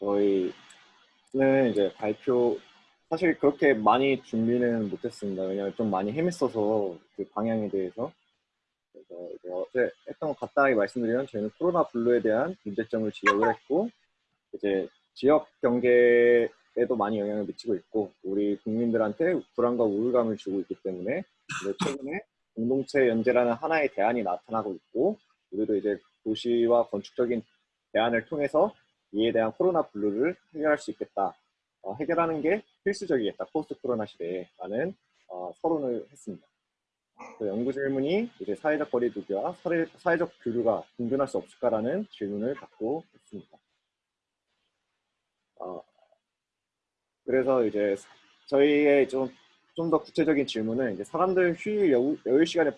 저희는 이제 발표 사실 그렇게 많이 준비는 못했습니다. 왜냐하면 좀 많이 헤맸어서 그 방향에 대해서 그래서 이제 했던 것 간단하게 말씀드리면 저희는 코로나 블루에 대한 문제점을 지적을 했고 이제 지역 경제에도 많이 영향을 미치고 있고 우리 국민들한테 불안과 우울감을 주고 있기 때문에 최근에 공동체 연재라는 하나의 대안이 나타나고 있고 우리도 이제 도시와 건축적인 대안을 통해서 이에 대한 코로나 블루를 해결할 수 있겠다. 어, 해결하는 게 필수적이겠다. 포스트 코로나 시대에 라는 어, 서론을 했습니다. 그 연구 질문이 이제 사회적 거리두기와 사회, 사회적 교류가 공존할 수 없을까라는 질문을 갖고 있습니다. 어, 그래서 이제 저희의 좀 좀 더 구체적인 질문은 이제 사람들 휴일 여유, 여유 시간에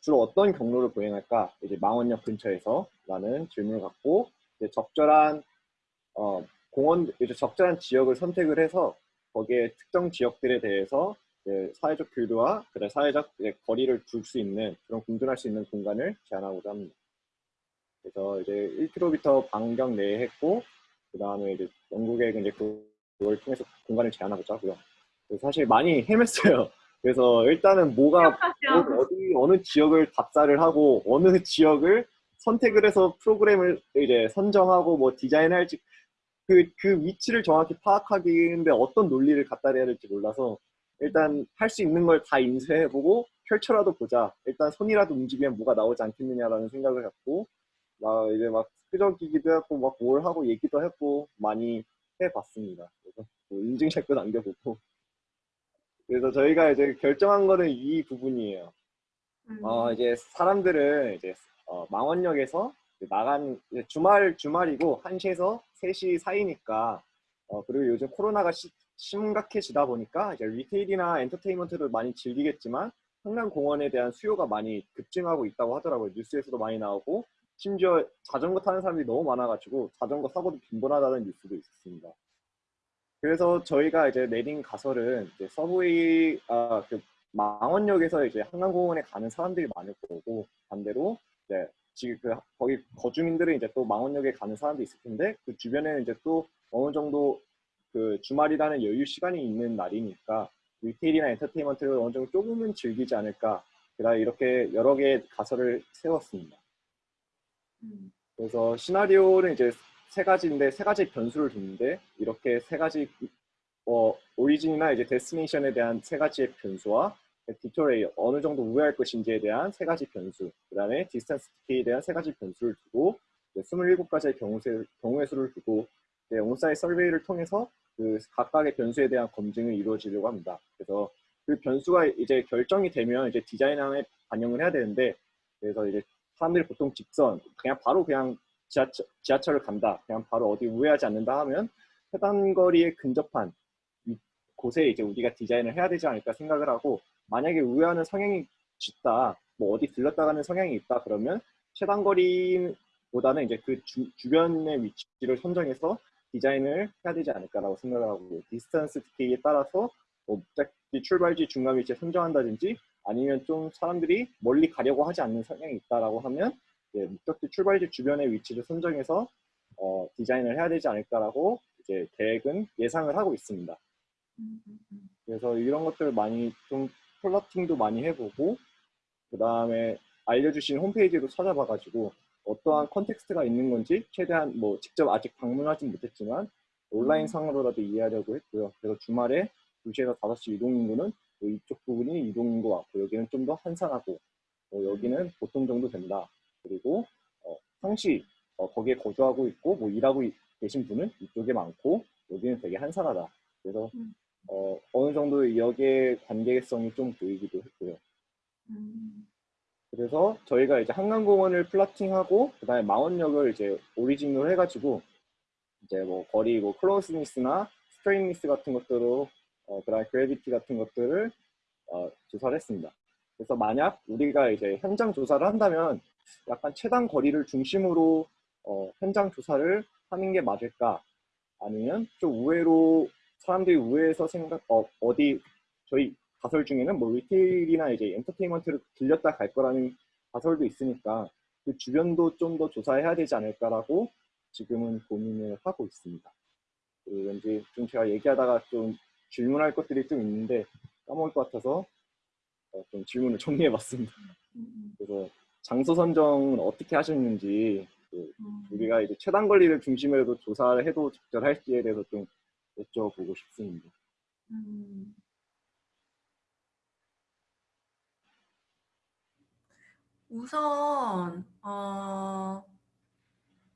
주로 어떤 경로를 보행할까? 이제 망원역 근처에서라는 질문을 갖고 적절한 어, 공원 이제 적절한 지역을 선택을 해서 거기에 특정 지역들에 대해서 사회적 교류와 그래 사회적 거리를 둘 수 있는 그런 공존할 수 있는 공간을 제안하고자 합니다. 그래서 이제 1km 반경 내에 했고 그 다음에 이제 영국에 이제 그걸 통해서 공간을 제안하고자 하고요. 사실 많이 헤맸어요. 그래서 일단은 뭐가 어디 어느 지역을 답사를 하고 어느 지역을 선택을 해서 프로그램을 이제 선정하고 뭐 디자인할지 그, 그 위치를 정확히 파악하기인데 어떤 논리를 갖다 대야 될지 몰라서 일단 할 수 있는 걸 다 인쇄해보고 펼쳐라도 보자. 일단 손이라도 움직이면 뭐가 나오지 않겠느냐라는 생각을 갖고 막 이제 막 끄적이기도 했고 막 뭘 하고 얘기도 했고 많이 해봤습니다. 그래서 뭐 인증샷도 남겨보고 그래서 저희가 이제 결정한 거는 이 부분이에요. 음. 어 이제 사람들은 이제 어, 망원역에서 나간 주말 주말이고 1시에서 3시 사이니까 어, 그리고 요즘 코로나가 시, 심각해지다 보니까 이제 리테일이나 엔터테인먼트를 많이 즐기겠지만 한강공원에 대한 수요가 많이 급증하고 있다고 하더라고요. 뉴스에서도 많이 나오고 심지어 자전거 타는 사람들이 너무 많아가지고 자전거 사고도 빈번하다는 뉴스도 있었습니다. 그래서 저희가 이제 내린 가설은 이제 subway 아, 그 망원역에서 이제 한강공원에 가는 사람들이 많을 거고 반대로 이제 지금 그 거기 거주민들은 이제 또 망원역에 가는 사람도 있을 텐데 그 주변에는 이제 또 어느 정도 그 주말이라는 여유 시간이 있는 날이니까 retail이나 entertainment를 어느 정도 조금은 즐기지 않을까 그다 이렇게 여러 개의 가설을 세웠습니다. 음. 그래서 시나리오는 이제 세 가지인데 세 가지 변수를 뒀는데 이렇게 세 가지 어, origin이나 이제 destination에 대한 세 가지의 변수와 detour rate 어느 정도 우회할 것인지에 대한 세 가지 변수 그 다음에 distance decay에 대한 세 가지 변수를 두고 27가지의 경우세, 경우의 수를 두고 on-site survey를 통해서 그 각각의 변수에 대한 검증을 이루어지려고 합니다. 그래서 그 변수가 이제 결정이 되면 이제 디자인함에 반영을 해야 되는데 그래서 이제 사람들이 보통 직선 그냥 바로 그냥 지하철, 지하철을 간다 그냥 바로 어디 우회하지 않는다 하면 해당 거리에 근접한 곳에 이제 우리가 디자인을 해야 되지 않을까 생각을 하고 만약에 우회하는 성향이 짙다 뭐 어디 들렀다 가는 성향이 있다 그러면 최단거리보다는 이제 그 주, 주변의 위치를 선정해서 디자인을 해야 되지 않을까라고 생각을 하고 distance decay에 따라서 뭐 목적지 출발지 중간 위치에 선정한다든지 아니면 좀 사람들이 멀리 가려고 하지 않는 성향이 있다라고 하면 예, 목적지 출발지 주변의 위치를 선정해서 어, 디자인을 해야 되지 않을까라고 이제 계획은 예상을 하고 있습니다. 그래서 이런 것들 많이 좀 plotting도 많이 해보고 그 다음에 알려주신 홈페이지도 찾아봐가지고 어떠한 context가 있는 건지 최대한 뭐 직접 아직 방문하진 못했지만 온라인 상으로라도 이해하려고 했고요. 그래서 주말에 2시에서 5시 이동인구는 뭐 이쪽 부분이 이동인구 같고 여기는 좀 더 한산하고 뭐 여기는 보통 정도 된다. 그리고 어, 상시 어, 거기에 거주하고 있고 뭐 일하고 계신 분은 이쪽에 많고 여기는 되게 한산하다. 그래서 음. 어, 어느 정도 여기에 관계성이 좀 보이기도 했고요. 음. 그래서 저희가 이제 한강공원을 플라팅하고 그다음에 망원역을 이제 오리진으로 해가지고 이제 뭐 거리 뭐 closeness나 straightness 같은 것들로 어, 그다음에 gravity 같은 것들을 어, 조사를 했습니다. 그래서 만약 우리가 이제 현장 조사를 한다면 약간 최단 거리를 중심으로 어, 현장 조사를 하는 게 맞을까? 아니면 좀 우회로 사람들이 우회해서 생각 어, 어디 저희 가설 중에는 뭐 retail이나 이제 엔터테인먼트를 들렸다 갈 거라는 가설도 있으니까 그 주변도 좀 더 조사해야 되지 않을까라고 지금은 고민을 하고 있습니다. 그 왠지 좀 제가 얘기하다가 좀 질문할 것들이 좀 있는데 까먹을 것 같아서 어, 좀 질문을 정리해봤습니다. 음, 그래서 장소 선정은 어떻게 하셨는지 그 음. 우리가 이제 최단 권리를 중심으로 조사를 해도 적절할지에 대해서 좀 여쭤보고 싶습니다. 음. 우선 어,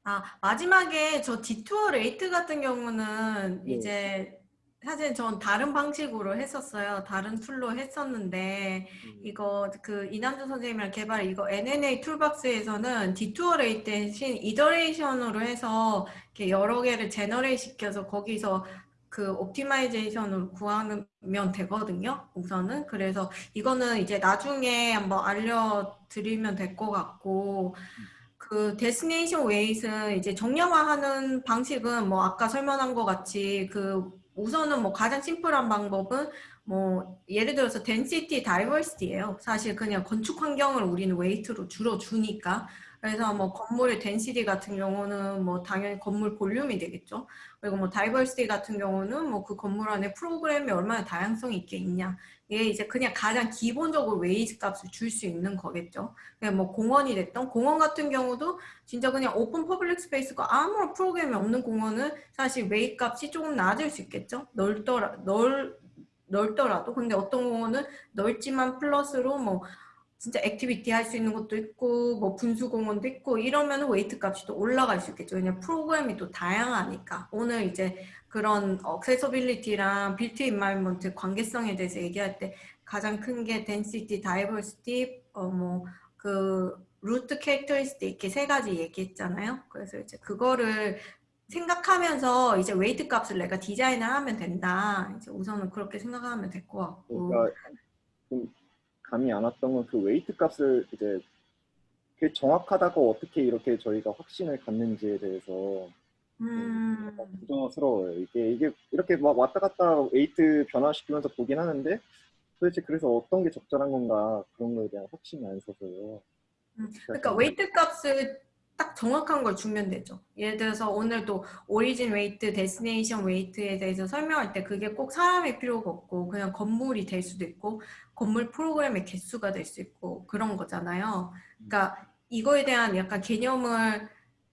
아 마지막에 저 detour rate 같은 경우는 네. 이제 사실 전 다른 방식으로 했었어요. 다른 tool로 했었는데 음, 이거 그 이남주 선생님이랑 개발 이거 NNA 툴박스에서는 detour rate 대신 iteration으로 해서 이렇게 여러 개를 generate 시켜서 거기서 그 optimization으로 구하면 되거든요. 우선은 그래서 이거는 이제 나중에 한번 알려드리면 될 것 같고 그 destination weight는 이제 정량화하는 방식은 뭐 아까 설명한 것 같이 그 우선은 뭐 가장 심플한 방법은 뭐 예를 들어서 density diversity예요. 사실 그냥 건축 환경을 우리는 weight로 줄여 주니까 그래서 뭐 건물의 density 같은 경우는 뭐 당연히 건물 볼륨이 되겠죠. 그리고 뭐 diversity 같은 경우는 뭐 그 건물 안에 프로그램이 얼마나 다양성이 있게 있냐. 이게 이제 그냥 가장 기본적으로 weight 값을 줄 수 있는 거겠죠. 그냥 뭐 공원이 됐던 공원 같은 경우도 진짜 그냥 open public space가 아무런 프로그램이 없는 공원은 사실 웨이 값이 조금 낮을 수 있겠죠. 넓더라 넓 넓더라도 근데 어떤 공원은 넓지만 플러스로 뭐 진짜 activity 할 수 있는 것도 있고 뭐 분수 공원도 있고 이러면 weight 값이 또 올라갈 수 있겠죠. 왜냐면 프로그램이 또 다양하니까 오늘 이제 그런 accessibility랑 built environment 관계성에 대해서 얘기할 때 가장 큰게 density, diversity, 어뭐그 route characteristic 이렇게 세 가지 얘기했잖아요. 그래서 이제 그거를 생각하면서 이제 weight 값을 내가 디자인을 하면 된다. 이제 우선은 그렇게 생각하면 될 것 같고. 그러니까 좀 감이 안 왔던 건 그 weight 값을 이제 그게 정확하다고 어떻게 이렇게 저희가 확신을 갖는지에 대해서 음, 걱정스러워요. 이게 이게 이렇게 막 왔다 갔다 weight 변화시키면서 보긴 하는데 도대체 그래서 어떤 게 적절한 건가 그런 거에 대한 확신이 안 서서요. 음, 그러니까 weight 값을 딱 정확한 걸 주면 되죠. 예를 들어서 오늘도 origin weight, destination weight에 대해서 설명할 때 그게 꼭 사람이 필요가 없고 그냥 건물이 될 수도 있고 건물 프로그램의 개수가 될 수 있고 그런 거잖아요. 그러니까 이거에 대한 약간 개념을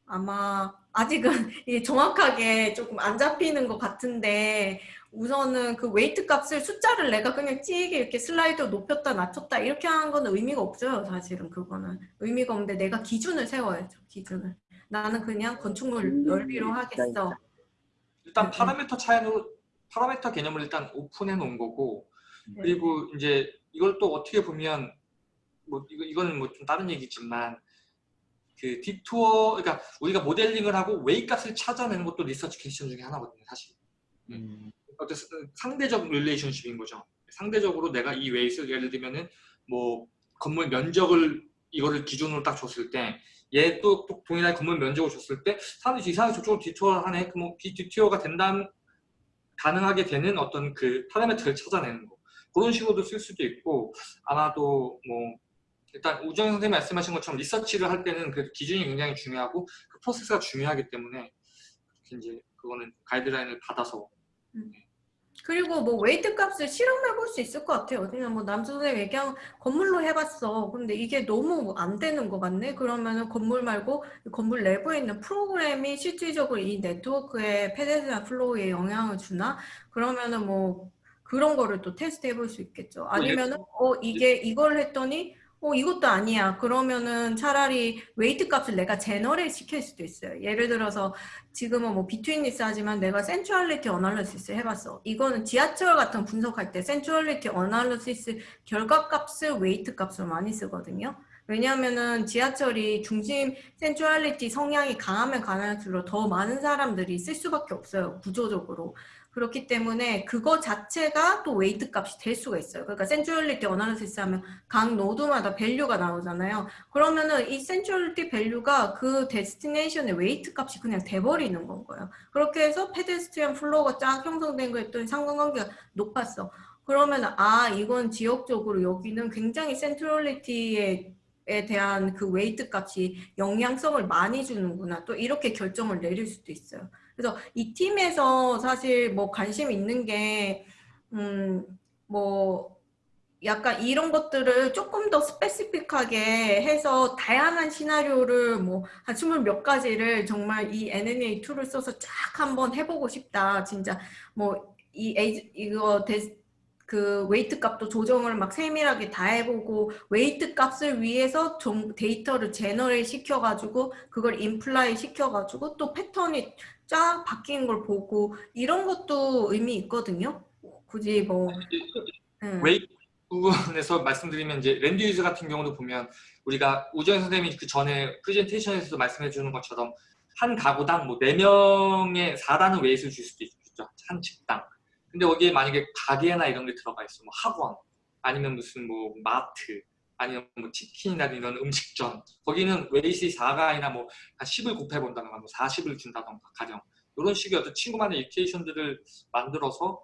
아마 아직은 정확하게 조금 안 잡히는 것 같은데 우선은 그 weight 값을 숫자를 내가 그냥 찌게 이렇게 슬라이드 높였다 낮췄다 이렇게 하는 거는 의미가 없어요 사실은 그거는. 의미가 없는데 내가 기준을 세워야죠 기준을. 나는 그냥 건축물 넓이로 하겠어. 일단 음, 파라미터 차이로 파라미터 개념을 일단 오픈해 놓은 거고 네. 그리고 이제 이걸 또 어떻게 보면 뭐 이거 이거는 뭐 좀 다른 얘기지만 그 detour 그러니까 우리가 모델링을 하고 웨이 값을 찾아내는 것도 research question 중에 하나거든요 사실. 음, 어떤 상대적 relationship인 거죠. 상대적으로 내가 이 웨이를 예를 들면은 뭐 건물 면적을 이거를 기준으로 딱 줬을 때 얘 또 동일하게 건물 면적을 줬을 때 사람들이 이상하게 저쪽으로 detour 하네. 그럼 detour가 된다면 가능하게 되는 어떤 그 파라미터를 찾아내는 거. 그런 식으로도 쓸 수도 있고 아마도 뭐 일단 우정 선생님 말씀하신 것처럼 리서치를 할 때는 그 기준이 굉장히 중요하고 그 프로세스가 중요하기 때문에 이제 그거는 가이드라인을 받아서 그리고 뭐 weight 값을 실험해 볼 수 있을 것 같아요. 그냥 뭐 남수 선생님 얘기한 건물로 해봤어. 근데 이게 너무 안 되는 것 같네. 그러면은 건물 말고 건물 내부에 있는 프로그램이 실질적으로 이 네트워크의 path나 flow에 영향을 주나? 그러면은 뭐 그런 거를 또 테스트 해볼 수 있겠죠. 아니면은 어 이게 이걸 했더니 어 이것도 아니야. 그러면은 차라리 weight 값을 내가 generate 시킬 수도 있어요. 예를 들어서 지금은 뭐 betweenness 하지만 내가 centrality analysis 해봤어. 이거는 지하철 같은 분석할 때 centrality analysis 결과 값을 weight 값으로 많이 쓰거든요. 왜냐하면은 지하철이 중심 centrality 성향이 강하면 강할수록 더 많은 사람들이 쓸 수밖에 없어요. 구조적으로. 그렇기 때문에 그거 자체가 또 weight 값이 될 수가 있어요. 그러니까 centrality analysis 하면 각 node마다 value가 나오잖아요. 그러면은 이 centrality value가 그 destination의 weight 값이 그냥 돼버리는 건 거예요. 그렇게 해서 pedestrian flow가 쫙 형성된 거 했더니 상관관계가 높았어. 그러면 아 이건 지역적으로 여기는 굉장히 centrality에 에 대한 그 weight 값이 영향성을 많이 주는구나 또 이렇게 결정을 내릴 수도 있어요. 그래서 이 팀에서 사실 뭐 관심 있는 게, 음, 뭐, 약간 이런 것들을 조금 더 specific하게 해서 다양한 시나리오를 뭐한 스물 몇 가지를 정말 이 NNA 툴을 써서 쫙 한번 해보고 싶다. 진짜 뭐 이 이거 데, 그 weight 값도 조정을 막 세밀하게 다 해보고 weight 값을 위해서 좀 데이터를 generate 시켜가지고 그걸 imply 시켜가지고 또 패턴이 쫙 바뀐 걸 보고 이런 것도 의미 있거든요. 굳이 뭐 음. 웨이 부분에서 말씀드리면 이제 land use 같은 경우도 보면 우리가 우정 선생님이 그 전에 프레젠테이션에서도 말씀해 주는 것처럼 한 가구당 뭐 4명의 4라는 weight를 줄 수도 있죠. 한 집당. 근데 거기에 만약에 가게나 이런 게 들어가 있어. 뭐 학원 아니면 무슨 뭐 마트 아니면 뭐 치킨이나 이런 음식점 거기는 웨이시 4가 아니라 뭐 한 10을 곱해 본다던가 뭐 40을 준다던가 가령 이런 식의 어떤 친구만의 equation들을 만들어서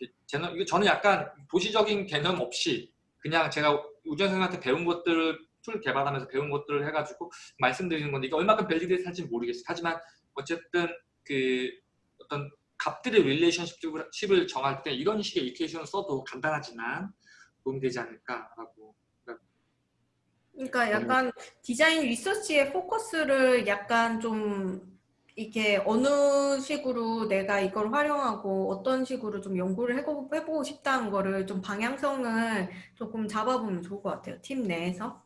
이거 저는 약간 도시적인 개념 없이 그냥 제가 우전 선생님한테 배운 것들을 tool 개발하면서 배운 것들을 해가지고 말씀드리는 건데 이게 얼마큼 validate 할지 모르겠어요. 하지만 어쨌든 그 어떤 값들의 relationship을 정할 때 이런 식의 equation을 써도 간단하지만 도움이 되지 않을까라고 그러니까 약간 디자인 리서치의 포커스를 약간 좀 이렇게 어느 식으로 내가 이걸 활용하고 어떤 식으로 좀 연구를 해보고, 해보고 싶다는 거를 좀 방향성을 조금 잡아보면 좋을 것 같아요. 팀 내에서.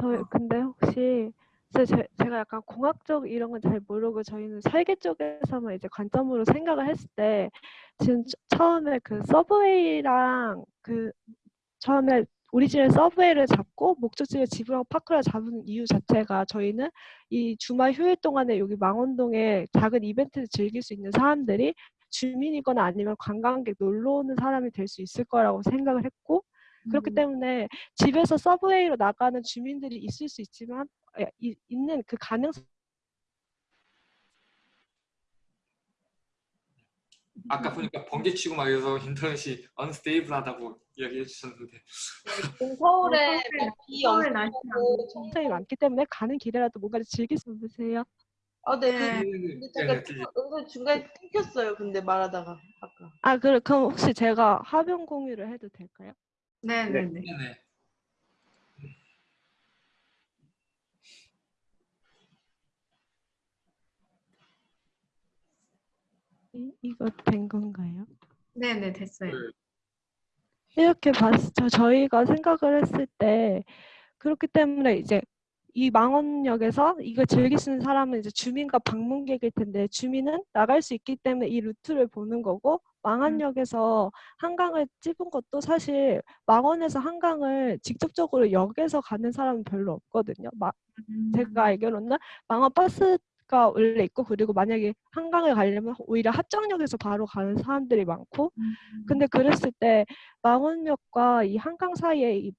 저 근데 혹시 제, 제- 제가 약간 공학적 이런 건 잘 모르고 저희는 설계 쪽에서만 이제 관점으로 생각을 했을 때 지금 처- 처음에 그 서브웨이랑 그 처음에 origin을 subway를 잡고 목적지를 집이랑 파크를 잡은 이유 자체가 저희는 이 주말 휴일 동안에 여기 망원동에 작은 이벤트를 즐길 수 있는 사람들이 주민이거나 아니면 관광객 놀러 오는 사람이 될 수 있을 거라고 생각을 했고 그렇기 음. 때문에 집에서 subway로 나가는 주민들이 있을 수 있지만 에, 이- 있는 그 가능성 아까 보니까 번개치고 막 이래서 인터넷이 언스테이블하다고 이야기해 주셨는데 서울에 어, 서울에- 비 날씨 오고 굉장히 많기 때문에 가는 길에라도 뭔가 를 즐길 수 있으세요. 아, 네. 네. 그, 근데 잠깐 네, 네, 은근 중간에 끊겼어요. 근데 말하다가 아까. 아 그래 그럼 혹시 제가 화면 공유를 해도 될까요? 네 네 네. 네 이, 이거 된 건가요? 네네 됐어요. 네. 이렇게 봤죠. 저희가 생각을 했을 때 그렇기 때문에 이제 이 망원역에서 이걸 즐길 수 있는 사람은 이제 주민과 방문객일 텐데 주민은 나갈 수 있기 때문에 이 루트를 보는 거고 망원역에서 한강을 찝은 것도 사실 망원에서 한강을 직접적으로 역에서 가는 사람은 별로 없거든요. 마, 음. 제가 알기로는 망원 버스 가 원래 있고 그리고 만약에 한강에 가려면 오히려 합정역에서 바로 가는 사람들이 많고 음. 근데 그랬을 때 망원역과 이 한강 사이에 이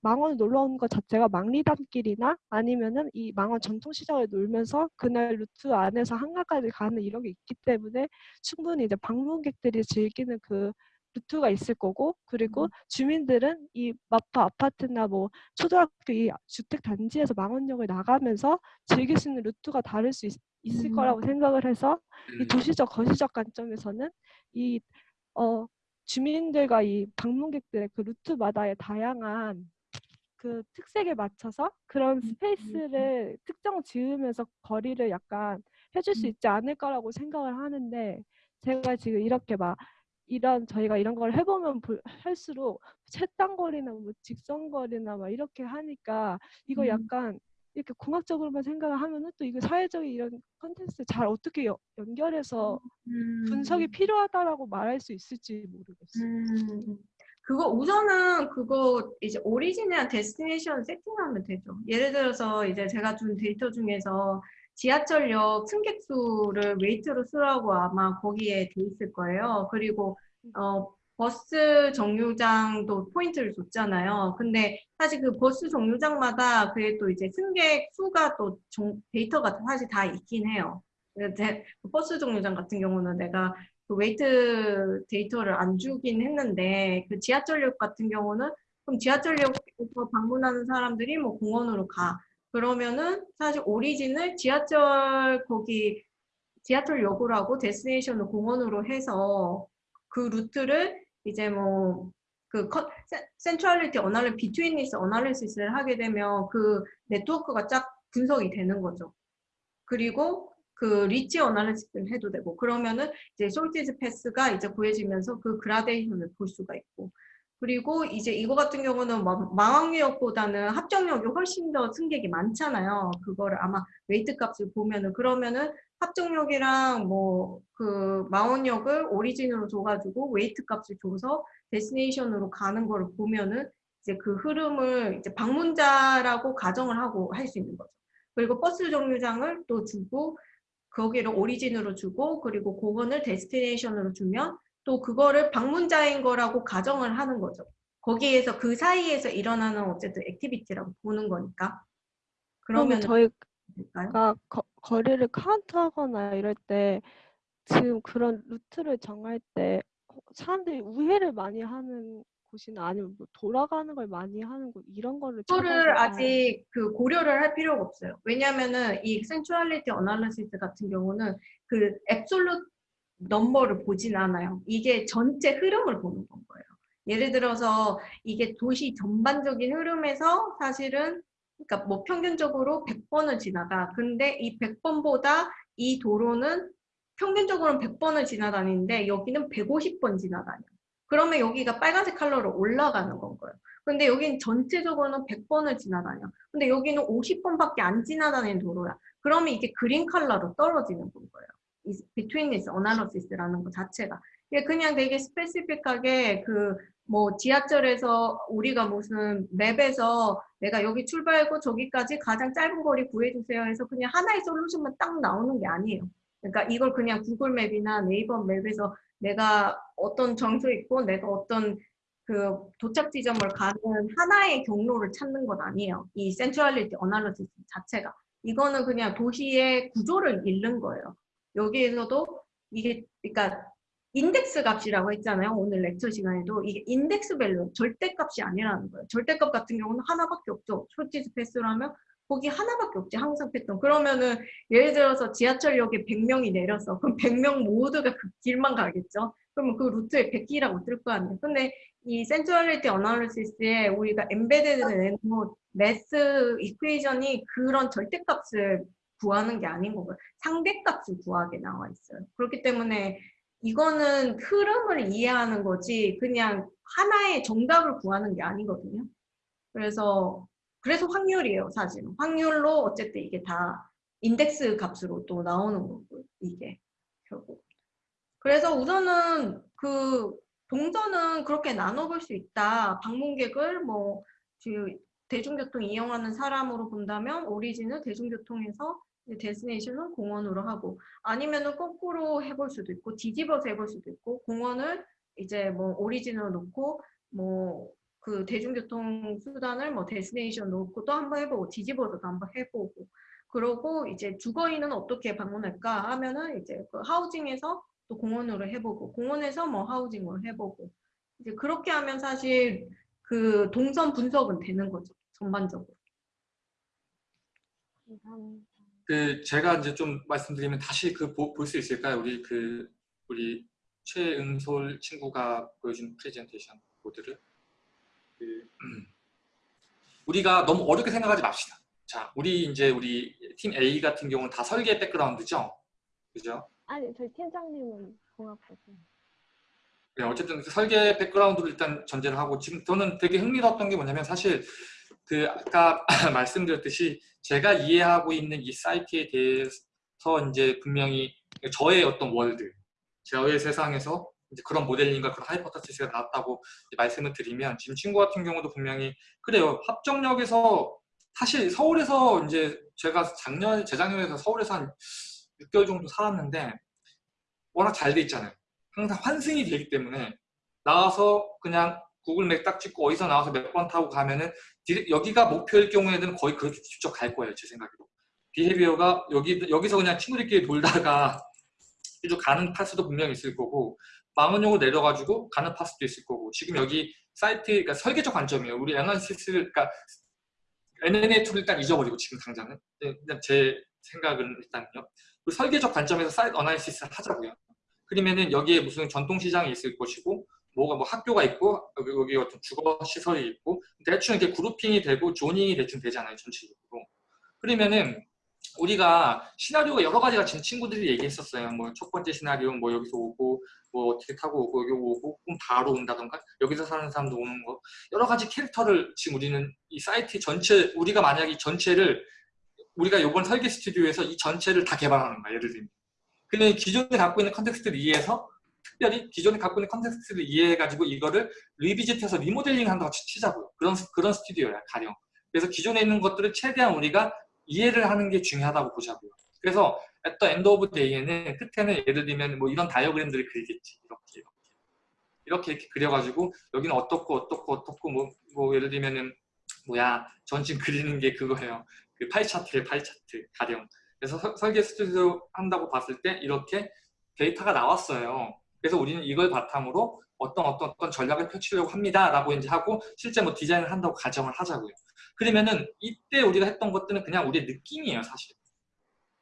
망원 놀러 오는 것 자체가 망리단길이나 아니면은 이 망원 전통시장을 놀면서 그날 루트 안에서 한강까지 가는 이런 게 있기 때문에 충분히 이제 방문객들이 즐기는 그 루트가 있을 거고 그리고 음. 주민들은 이 마포 아파트나 뭐 초등학교 이 주택 단지에서 망원역을 나가면서 즐길 수 있는 루트가 다를 수 있, 있을 음. 거라고 생각을 해서 이 음, 도시적 거시적 관점에서는 이 어, 주민들과 이 방문객들의 그 루트마다의 다양한 그 특색에 맞춰서 그런 스페이스를 특정 지으면서 거리를 약간 해줄 수 음. 있지 않을까라고 생각을 하는데 제가 지금 이렇게 막 이런 저희가 이런 걸 해보면 볼- 할수록 채땅거리나 뭐 직선거리나 막 이렇게 하니까 이거 음. 약간 이렇게 공학적으로만 생각을 하면은 또 이거 사회적인 이런 컨텐츠 잘 어떻게 여- 연결해서 음. 분석이 필요하다라고 말할 수 있을지 모르겠어요. 음, 그거 우선은 그거 이제 origin이랑 destination 세팅하면 되죠. 예를 들어서 이제 제가 준 데이터 중에서 지하철역 승객 수를 weight로 쓰라고 아마 거기에 돼 있을 거예요. 그리고 어, 버스 정류장도 포인트를 줬잖아요. 근데 사실 그 버스 정류장마다 그게 또 이제 승객 수가 또 정- 데이터가 사실 다 있긴 해요. 그 버스 정류장 같은 경우는 내가 그 weight 데이터를 안 주긴 했는데 그 지하철역 같은 경우는 그럼 지하철역에서 방문하는 사람들이 뭐 공원으로 가 그러면은 사실 origin을 지하철 거기 지하철 역으로 destination을 공원으로 해서 그 루트를 이제 뭐 그 centrality analy- betweenness analysis를 하게 되면 그 네트워크가 쫙 분석이 되는 거죠. 그리고 그 reach analysis를 해도 되고 그러면은 이제 shortest path가 이제 구해지면서 그 그라데이션을 볼 수가 있고 그리고 이제 이거 같은 경우는 뭐 망원역보다는 합정역이 훨씬 더 승객이 많잖아요. 그거를 아마 weight 값을 보면은 그러면은 합정역이랑 뭐 그 망원역을 origin으로 줘가지고 weight 값을 줘서 destination으로 가는 거를 보면은 이제 그 흐름을 이제 방문자라고 가정을 하고 할 수 있는 거죠. 그리고 버스 정류장을 또 주고 거기를 origin으로 주고 그리고 공원을 destination으로 주면 또 그거를 방문자인 거라고 가정을 하는 거죠. 거기에서 그 사이에서 일어나는 어쨌든 activity라고 보는 거니까. 그러면 저희가 될까요? 거, 거리를 카운트하거나 이럴 때 지금 그런 루트를 정할 때 사람들이 우회를 많이 하는 곳이나 아니면 뭐 돌아가는 걸 많이 하는 곳 이런 거를 그거를 아직 그 고려를 할 필요가 없어요. 왜냐면은 이 센츄얼리티 어널리시스 같은 경우는 그 앱솔루트 넘버를 보진 않아요. 이게 전체 흐름을 보는 건 거예요. 예를 들어서 이게 도시 전반적인 흐름에서 사실은 그러니까 뭐 평균적으로 100번을 지나가. 근데 이 100번보다 이 도로는 평균적으로는 100번을 지나다니는데 여기는 150번 지나다녀. 그러면 여기가 빨간색 컬러로 올라가는 건 거예요. 근데 여기는 전체적으로는 100번을 지나다녀. 근데 여기는 50번밖에 안 지나다니는 도로야. 그러면 이게 그린 컬러로 떨어지는 건 거예요. 이 betweenness analysis라는 것 자체가. 이게 그냥 되게 스페시픽하게 그 뭐 지하철에서 우리가 무슨 맵에서 내가 여기 출발하고 저기까지 가장 짧은 거리 구해주세요 해서 그냥 하나의 솔루션만 딱 나오는 게 아니에요. 그러니까 이걸 그냥 구글 맵이나 네이버 맵에서 내가 어떤 장소에 있고 내가 어떤 그 도착 지점을 가는 하나의 경로를 찾는 건 아니에요. 이 centrality analysis 자체가. 이거는 그냥 도시의 구조를 읽는 거예요. 여기에서도 이게 그러니까 인덱스 값이라고 했잖아요. 오늘 lecture 시간에도 이게 인덱스 value 절대값이 아니라는 거예요. 절대값 같은 경우는 하나밖에 없죠. shortest path라면 거기 하나밖에 없지 항상 패턴. 그러면은 예를 들어서 지하철역에 100명이 내렸어. 그럼 100명 모두가 그 길만 가겠죠. 그러면 그 루트에 100이라고 뜰 거 아니에요. 근데 이 centrality analysis에 우리가 embedded 뭐 math equation이 그런 절대값을 구하는 게 아닌 거고요. 상대값을 구하게 나와 있어요. 그렇기 때문에 이거는 흐름을 이해하는 거지 그냥 하나의 정답을 구하는 게 아니거든요. 그래서 그래서 확률이에요, 사실은. 확률로 어쨌든 이게 다 인덱스 값으로 또 나오는 거고 이게 결국. 그래서 우선은 그 동선은 그렇게 나눠볼 수 있다. 방문객을 뭐그 대중교통 이용하는 사람으로 본다면 오리진은 대중교통에서 데스티네이션은 공원으로 하고 아니면은 거꾸로 해볼 수도 있고 뒤집어서 해볼 수도 있고 공원을 이제 뭐 오리진으로 놓고 뭐 그 대중교통 수단을 뭐 데스티네이션 놓고 또 한번 해보고 뒤집어서도 한번 해보고 그러고 이제 주거인은 어떻게 방문할까 하면은 이제 그 하우징에서 또 공원으로 해보고 공원에서 뭐 하우징으로 해보고 이제 그렇게 하면 사실 그 동선 분석은 되는 거죠 전반적으로. 감사합니다. 그 제가 이제 좀 말씀드리면 다시 그 볼 수 있을까요? 우리 그 우리 최은솔 친구가 보여준 프레젠테이션 보드를 그, 음. 우리가 너무 어렵게 생각하지 맙시다. 자, 우리 이제 우리 팀 A 같은 경우는 다 설계 백그라운드죠, 그죠? 아니 저희 팀장님은 공학부죠. 네, 어쨌든 그 설계 백그라운드를 일단 전제를 하고 지금 저는 되게 흥미로웠던 게 뭐냐면 사실 그 아까 말씀드렸듯이 제가 이해하고 있는 이 사이트에 대해서 이제 분명히 저의 어떤 world, 저의 세상에서 이제 그런 모델링과 그런 hypothesis가 나왔다고 말씀을 드리면 지금 친구 같은 경우도 분명히 그래요. 합정역에서 사실 서울에서 이제 제가 작년 재작년에서 서울에서 한 6개월 정도 살았는데 워낙 잘 돼 있잖아요. 항상 환승이 되기 때문에 나와서 그냥 구글 맵 딱 찍고 어디서 나와서 몇 번 타고 가면은 여기가 목표일 경우에는 거의 그렇게 직접 갈 거예요 제 생각에도 behavior가 여기 여기서 그냥 친구들끼리 놀다가 쭉 가는 path도 분명히 있을 거고 망원역으로 내려가지고 가는 path도 있을 거고 지금 여기 사이트 그러니까 설계적 관점이에요 우리 analysis를 그러니까 NNA 툴을 일단 잊어버리고 지금 당장은 제 생각은 일단요. 그 설계적 관점에서 사이트 analysis를 하자고요. 그러면은 여기에 무슨 전통시장이 있을 것이고 뭐가 뭐 학교가 있고 여기, 어떤 주거 시설이 있고 대충 이렇게 grouping이 되고 zoning이 대충 되잖아요 전체적으로. 그러면은 우리가 시나리오가 여러 가지가 지금 친구들이 얘기했었어요. 뭐 첫 번째 시나리오 뭐 여기서 오고 뭐 어떻게 타고 오고 여기 오고 꿈 바로 온다던가 여기서 사는 사람도 오는 거 여러 가지 캐릭터를 지금 우리는 이 사이트 전체 우리가 만약 이 전체를 우리가 이번 설계 스튜디오에서 이 전체를 다 개발하는 거야 예를 들면 근데 기존에 갖고 있는 context를 이해해서 특별히 기존에 갖고 있는 context를 이해해가지고 이거를 revisit해서 리모델링 한다고 치- 치자고요. 그런 그런 스튜디오야 가령. 그래서 기존에 있는 것들을 최대한 우리가 이해를 하는 게 중요하다고 보자고요. 그래서 at the end of day에는 끝에는 예를 들면 뭐 이런 다이어그램들을 그리겠지. 이렇게 이렇게. 이렇게 이렇게 그려가지고 여기는 어떻고 어떻고 어떻고 뭐, 뭐 예를 들면은 뭐야 전 지금 그리는 게 그거예요. 그 파이 차트의 파이 차트 가령. 그래서 서- 설계 스튜디오 한다고 봤을 때 이렇게 데이터가 나왔어요 그래서 우리는 이걸 바탕으로 어떤 어떤 어떤 전략을 펼치려고 합니다 라고 이제 하고 실제 뭐 디자인을 한다고 가정을 하자고요 그러면은 이때 우리가 했던 것들은 그냥 우리의 느낌이에요 사실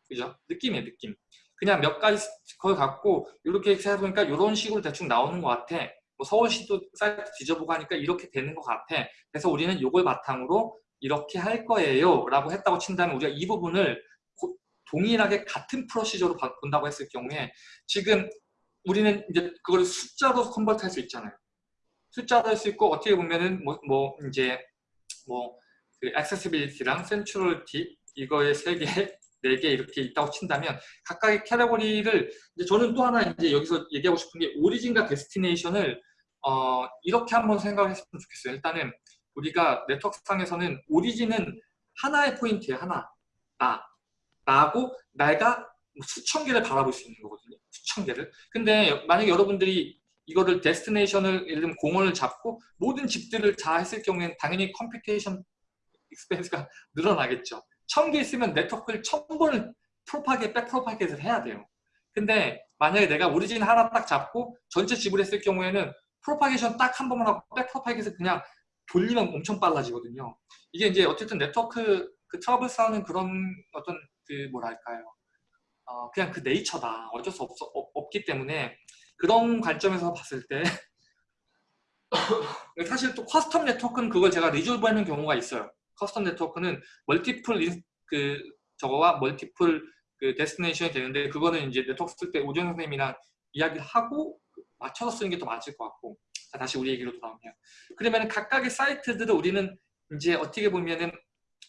그죠? 느낌이에요, 느낌. 그냥 몇 가지 걸 갖고 이렇게 해보니까 이런 식으로 대충 나오는 것 같아. 뭐 서울시도 사이트 뒤져보고 하니까 이렇게 되는 것 같아. 그래서 우리는 이걸 바탕으로 이렇게 할 거예요. 라고 했다고 친다면 우리가 이 부분을 고- 동일하게 같은 프로시저로 봐- 본다고 했을 경우에 지금 우리는 이제 그걸 숫자로 컨버트 할 수 있잖아요. 숫자로 할 수 있고 어떻게 보면은 뭐, 뭐 이제 뭐 그 accessibility랑 centrality 이거의 세 개, 네 개 이렇게 있다고 친다면 각각의 category를 이제 저는 또 하나 이제 여기서 얘기하고 싶은 게 origin과 destination을 어 이렇게 한번 생각을 했으면 좋겠어요. 일단은 우리가 네트워크상에서는 origin은 하나의 포인트에 하나 나 나고 내가 수천 개를 바라볼 수 있는 거거든요. 수천 개를. 근데 만약에 여러분들이 이거를 destination을 예를 들면 공원을 잡고 모든 집들을 다 했을 경우에는 당연히 computation expense가 늘어나겠죠. 천 개 있으면 네트워크를 천 번을 propagate, back propagate를 해야 돼요. 근데 만약에 내가 origin 하나 딱 잡고 전체 집을 했을 경우에는 propagation 딱 한 번만 하고 back propagate해서 그냥 돌리면 엄청 빨라지거든요. 이게 이제 어쨌든 네트워크 그 traverse 하는 그런 어떤 그 뭐랄까요. 어, 그냥 그 네이처다. 어쩔 수 없, 없기 때문에 그런 관점에서 봤을 때 사실 또 custom 네트워크는 그걸 제가 resolve 하는 경우가 있어요. custom 네트워크는 multiple in- 그 저거와 multiple 그 destination이 되는데 그거는 이제 네트워크 쓸 때 우정 선생님이랑 이야기를 하고 맞춰서 쓰는 게 더 맞을 것 같고 자, 다시 우리 얘기로 돌아오면 그러면 각각의 사이트들을 우리는 이제 어떻게 보면은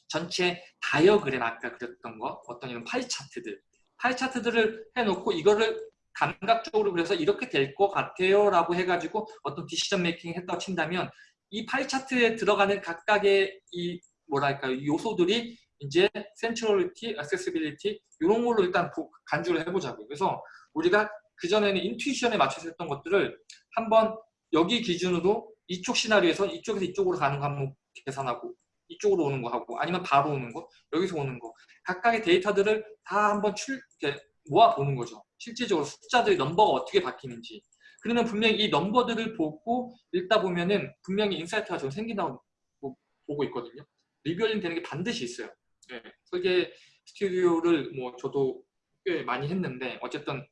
전체 다이어그램 아까 그렸던 거 어떤 이런 pie chart들 pie chart들을 해놓고 이거를 감각적으로 그래서 이렇게 될 것 같아요 라고 해가지고 어떤 decision making 했다고 친다면 이 파이 차트에 들어가는 각각의 이 뭐랄까요 이 요소들이 이제 centrality, accessibility 이런 걸로 일단 보- 간주를 해보자고요. 그래서 우리가 그전에는 intuition에 맞춰서 했던 것들을 한번 여기 기준으로 이쪽 시나리오에서 이쪽에서 이쪽으로 가는 거 한번 계산하고 이쪽으로 오는 거 하고 아니면 바로 오는 거 여기서 오는 거 각각의 데이터들을 다 한번 출 이렇게 모아 보는 거죠. 실질적으로 숫자들이 넘버가 어떻게 바뀌는지 그러면 분명히 이 넘버들을 보고 읽다 보면은 분명히 insight가 좀 생긴다고 보- 보고 있거든요. revealing 되는 게 반드시 있어요. 예, 설계 스튜디오를 뭐 저도 꽤 많이 했는데 어쨌든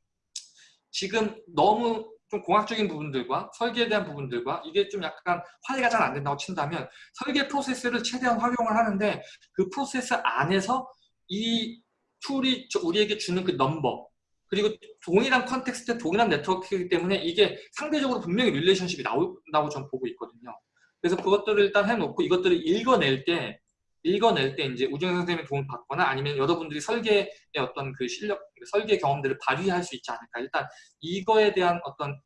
지금 너무 좀 공학적인 부분들과 설계에 대한 부분들과 이게 좀 약간 화해가 잘 안 된다고 친다면 설계 프로세스를 최대한 활용을 하는데 그 프로세스 안에서 이 툴이 저- 우리에게 주는 그 넘버 그리고 동일한 context, 동일한 네트워크이기 때문에 이게 상대적으로 분명히 relationship이 나온다고 저는 보고 있거든요. 그래서 그것들을 일단 해놓고 이것들을 읽어낼 때 읽어낼 때 이제 우정 선생님의 도움을 받거나 아니면 여러분들이 설계의 어떤 그 실력, 설계 경험들을 발휘할 수 있지 않을까. 일단 이거에 대한 어떤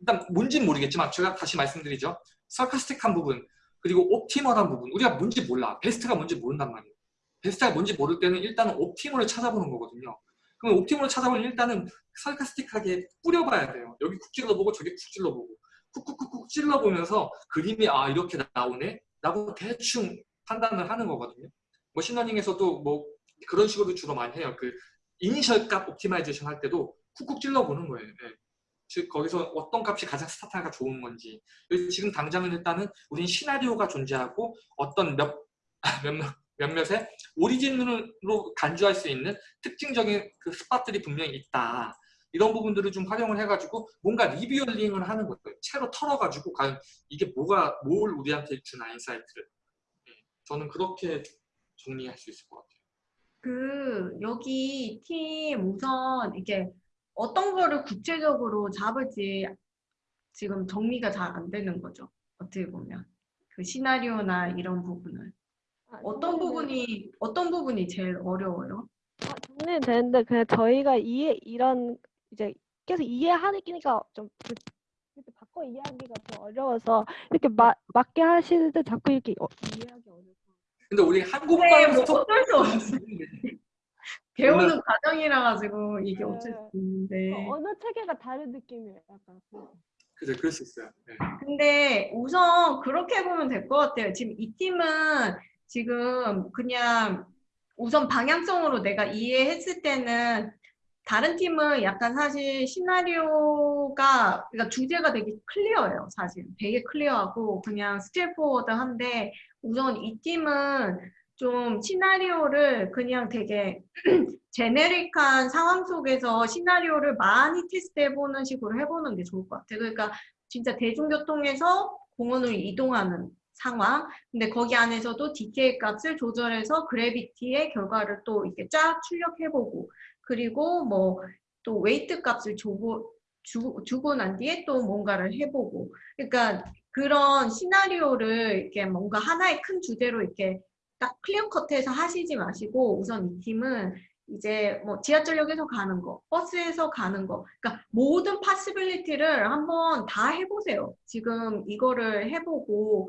일단 뭔지는 모르겠지만 제가 다시 말씀드리죠. 설카스틱한 부분 그리고 옵티멀한 부분 우리가 뭔지 몰라. 베스트가 뭔지 모른단 말이에요. 베스트가 뭔지 모를 때는 일단은 옵티멀을 찾아보는 거거든요. 그럼 옵티멀을 찾아보면 일단은 설카스틱하게 뿌려봐야 돼요. 여기 쿡 찔러보고 저기 쿡 찔러보고 쿡쿡쿡쿡 찔러보면서 그림이 아 이렇게 나오네 라고 대충 판단을 하는 거거든요. 머신러닝에서도 뭐 그런 식으로 주로 많이 해요. 그 이니셜 값 optimization 할 때도 쿡쿡 찔러보는 거예요. 예. 즉 거기서 어떤 값이 가장 스타트가 좋은 건지 지금 당장은 일단은 우린 시나리오가 존재하고 어떤 몇, 몇, 몇 몇몇의 origin으로 간주할 수 있는 특징적인 그 spot들이 분명히 있다. 이런 부분들을 좀 활용을 해가지고 뭔가 revealing을 하는 거예요. 채로 털어가지고 과연 이게 뭐가 뭘 우리한테 주나 insight를. 네, 저는 그렇게 정리할 수 있을 것 같아요. 그 여기 팀 우선 이게 어떤 거를 구체적으로 잡을지 지금 정리가 잘 안 되는 거죠. 어떻게 보면 그 시나리오나 이런 부분을 아, 어떤 부분이 어떤 부분이 제일 어려워요? 아, 정리는 되는데 그냥 저희가 이해 이런 이제 계속 이해하기가 좀 그- 이렇게 바꿔 이해하기가 좀 어려워서 이렇게 마, 맞게 하시는데 자꾸 이렇게 어, 이해하기. 근데 우리 네, 한국말 뭐 스토 어쩔 수 없어. 배우는 과정이라 가지고 이게 네. 어쩔 수 있는데 어, 언어 체계가 다른 느낌이에요. 약간. 그죠, 그럴 수 있어요. 네. 근데 우선 그렇게 보면 될 것 같아요. 지금 이 팀은 지금 그냥 우선 방향성으로 내가 이해했을 때는 다른 팀은 약간 사실 시나리오가 그러니까 주제가 되게 clear해요. 사실 되게 clear하고 그냥 straightforward한데 우선 이 팀은 좀 시나리오를 그냥 되게 제네릭한 상황 속에서 시나리오를 많이 테스트해보는 식으로 해보는 게 좋을 것 같아요. 그러니까 진짜 대중교통에서 공원으로 이동하는 상황. 근데 거기 안에서도 DK 값을 조절해서 그래비티의 결과를 또 이렇게 쫙 출력해보고 그리고 뭐 또 웨이트 값을 주고 주, 주고 난 뒤에 또 뭔가를 해보고 그러니까 그런 시나리오를 이렇게 뭔가 하나의 큰 주제로 이렇게 딱 clear cut해서 하시지 마시고 우선 이 팀은 이제 뭐 지하철역에서 가는 거, 버스에서 가는 거, 그러니까 모든 possibility를 한번 다 해보세요. 지금 이거를 해보고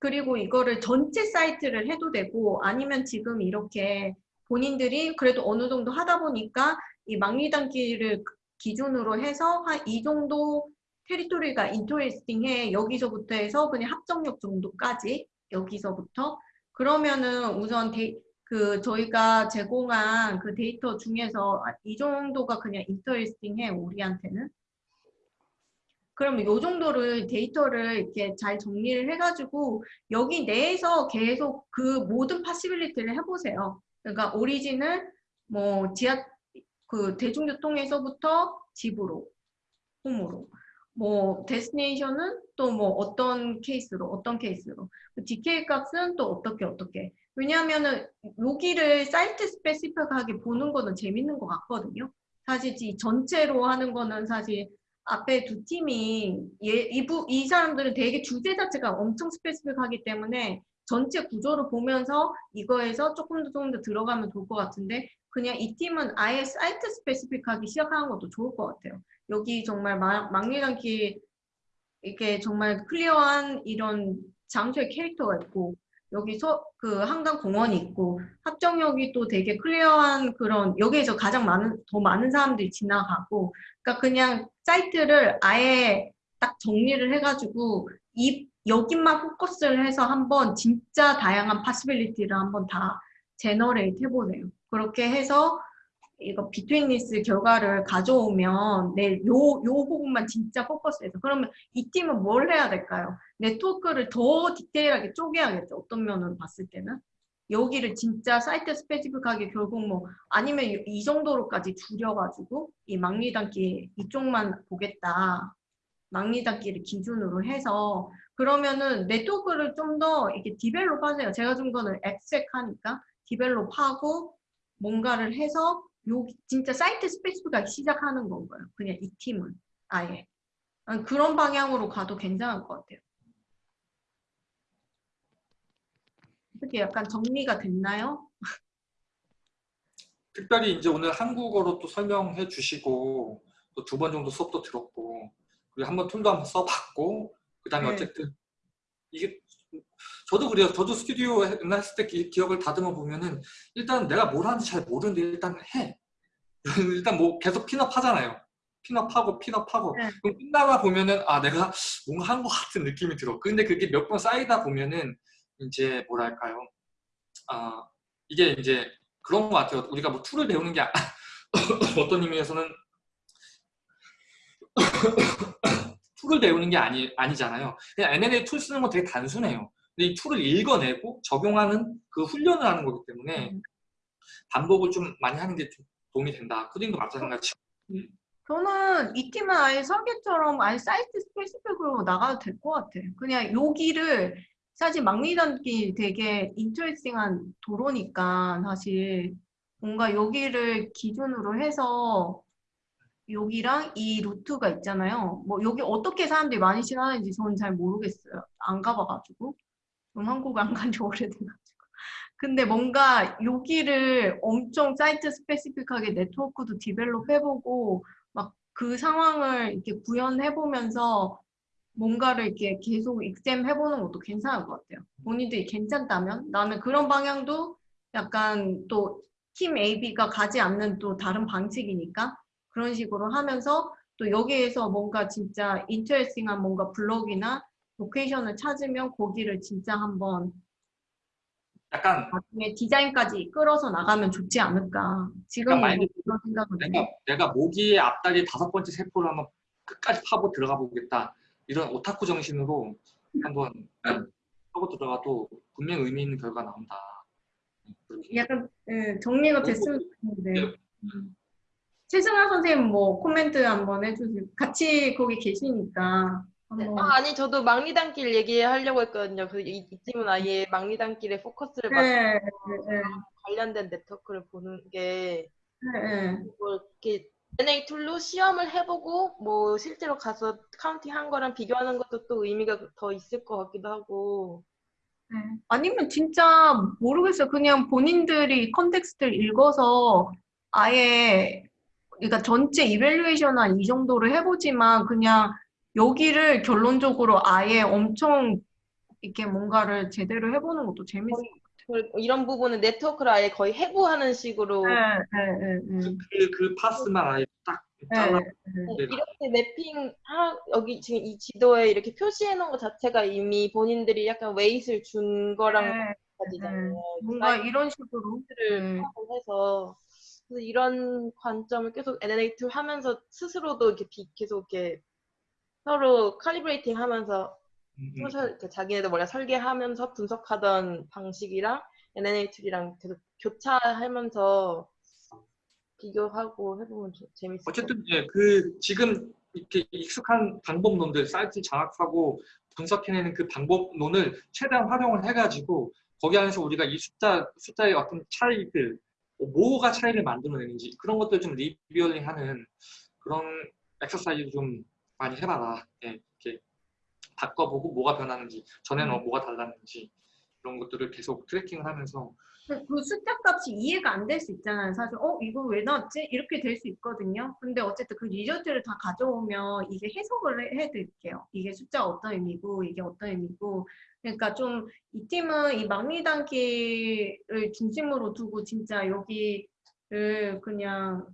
그리고 이거를 전체 사이트를 해도 되고 아니면 지금 이렇게 본인들이 그래도 어느 정도 하다 보니까 이 막리단길을 기준으로 해서 한 이 정도 territory가 interesting해 여기서부터 해서 그냥 합정역 정도까지 여기서부터. 그러면은 우선 데, 그 저희가 제공한 그 데이터 중에서 아, 이 정도가 그냥 interesting해 우리한테는. 그러면 요 정도를 데이터를 이렇게 잘 정리를 해가지고 여기 내에서 계속 그 모든 possibility를 해보세요. 그러니까 origin을 뭐 지하 그 대중교통에서부터 집으로 홈으로 뭐 destination은 또 뭐 어떤 케이스로 어떤 케이스로 decay 값은 또 어떻게 어떻게 왜냐하면은 여기를 site specific하게 보는 거는 재밌는 것 같거든요. 사실 이 전체로 하는 거는 사실 앞에 두 팀이 얘, 이, 부, 이 사람들은 되게 주제 자체가 엄청 specific하기 때문에 전체 구조를 보면서 이거에서 조금 더 조금 더 들어가면 좋을 것 같은데 그냥 이 팀은 아예 site specific하게 시작하는 것도 좋을 것 같아요. 여기 정말 막리단길 이렇게 정말 clear한 이런 장소의 캐릭터가 있고 여기 서 그 한강 공원이 있고 합정역이 또 되게 clear한 그런 여기에서 가장 많은 더 많은 사람들이 지나가고 그러니까 그냥 사이트를 아예 딱 정리를 해가지고 이 여기만 포커스를 해서 한번 진짜 다양한 possibility를 한번 다 generate 해보세요. 그렇게 해서 이거 betweenness 결과를 가져오면 내요 요 부분만 진짜 포커스해서 그러면 이 팀은 뭘 해야 될까요? 네트워크를 더 디테일하게 쪼개야겠죠. 어떤 면으로 봤을 때는 여기를 진짜 site specific하게 결국 뭐 아니면 이, 이 정도로까지 줄여가지고 이 막리단길 이쪽만 보겠다. 막리단길을 기준으로 해서 그러면은 네트워크를 좀 더 이렇게 develop 하세요. 제가 준 거는 엑색 하니까 develop 하고 뭔가를 해서 요 진짜 site specific하게 시작하는 건가요? 그냥 이 팀은 아예 아, 그런 방향으로 가도 괜찮을 것 같아요. 어떻게 약간 정리가 됐나요? 특별히 이제 오늘 한국어로 또 설명해 주시고 또 두 번 정도 수업도 들었고 그리고 한번 tool도 한번 써봤고 그 다음에 네. 어쨌든 이게 저도 그래요. 저도 스튜디오 했을 때 기, 기억을 다듬어 보면은 일단 내가 뭘 하는지 잘 모르는데 일단 해. 일단 뭐 계속 pin up 하잖아요. 핀업하고 핀업하고 네. 그럼 끝나가 보면은 아 내가 뭔가 한 것 같은 느낌이 들어. 근데 그게 몇 번 쌓이다 보면은 이제 뭐랄까요? 아 이게 이제 그런 것 같아요. 우리가 뭐 tool을 배우는 게 아- 어떤 의미에서는 tool을 배우는 게 아니, 아니잖아요. 그냥 UNA tool 쓰는 건 되게 단순해요. 근데 이 tool을 읽어내고 적용하는 그 훈련을 하는 거기 때문에 음. 반복을 좀 많이 하는 게 좀 도움이 된다. 코딩도 마찬가지. 저는 이 팀은 아예 설계처럼 아예 site specific으로 나가도 될 것 같아. 그냥 여기를 사실 막리단길 되게 interesting한 도로니까 사실 뭔가 여기를 기준으로 해서 여기랑 이 루트가 있잖아요. 뭐 여기 어떻게 사람들이 많이 지나는지 저는 잘 모르겠어요. 안 가봐가지고. 전 한국 안 간 지 오래돼가지고. 근데 뭔가 여기를 엄청 site specific하게 네트워크도 develop 해보고 막 그 상황을 이렇게 구현해보면서 뭔가를 이렇게 계속 익셈 해보는 것도 괜찮을 것 같아요. 본인들이 괜찮다면 나는 그런 방향도 약간 또 팀 AB가 가지 않는 또 다른 방식이니까 그런 식으로 하면서 또 여기에서 뭔가 진짜 interesting한 뭔가 블록이나 location을 찾으면 거기를 진짜 한번 약간 나중에 디자인까지 끌어서 나가면 좋지 않을까. 만약에 그런 해요. 내가, 내가 모기의 앞다리 다섯 번째 세포를 한번 끝까지 파고 들어가 보겠다. 이런 오타쿠 정신으로 한번 하고 들어가도 분명 의미 있는 결과 나온다. 약간 예, 정리가 됐으면 좋겠는데. 네. 음. 최승아 선생님 뭐 코멘트 한번 해주세요. 같이 거기 계시니까 한번. 아, 아니 저도 막리단길 얘기하려고 했거든요. 그 이, 이 팀은 아예 막리단길에 포커스를 맞춰 네, 네, 관련된 네트워크를 보는 게 네, 네. 뭐 이렇게 NA 툴로 시험을 해보고 뭐 실제로 가서 counting 한 거랑 비교하는 것도 또 의미가 더 있을 것 같기도 하고 네. 아니면 진짜 모르겠어요. 그냥 본인들이 context를 읽어서 아예 그러니까 전체 evaluation 한이 정도를 해보지만 그냥 여기를 결론적으로 아예 엄청 이렇게 뭔가를 제대로 해보는 것도 재밌어요. 그리고 이런 부분은 네트워크를 아예 거의 해부하는 식으로 네, 네, 네, 네. 그, 그 parts만 아예 딱 네, 잘라. 네. 네. 이렇게 mapping 하, 여기 지금 이 지도에 이렇게 표시해 놓은 것 자체가 이미 본인들이 약간 weight를 준 거랑 네, 마찬가지잖아요. 뭔가 이런 식으로. 해서 그래서 이런 관점을 계속 NNA tool 하면서 스스로도 이렇게 비- 계속 이렇게 서로 calibrating 하면서 음, 음. 자기네들 뭐냐 설계하면서 분석하던 방식이랑 NNA 툴이랑 계속 교차하면서 비교하고 해보면 것 어쨌든 예, 그 지금 이렇게 익숙한 방법론들 사이트 장악하고 분석해내는 그 방법론을 최대한 활용을 해가지고 거기 안에서 우리가 이 숫자 숫자의 어떤 차이들 뭐가 차이를 만들어내는지 그런 것들 좀 reviewing하는 그런 엑서사이즈 좀 많이 해봐라. 예, 이렇게 바꿔보고 뭐가 변하는지 전에는 어, 뭐가 달랐는지 그런 것들을 계속 tracking을 하면서 그- 그 숫자 값이 이해가 안 될 수 있잖아요. 사실 어 이거 왜 나왔지? 이렇게 될 수 있거든요. 근데 어쨌든 그 result를 다 가져오면 이게 해석을 해- 해드릴게요. 이게 숫자가 어떤 의미고 이게 어떤 의미고 그러니까 좀 이 팀은 이 막리단길을 중심으로 두고 진짜 여기를 그냥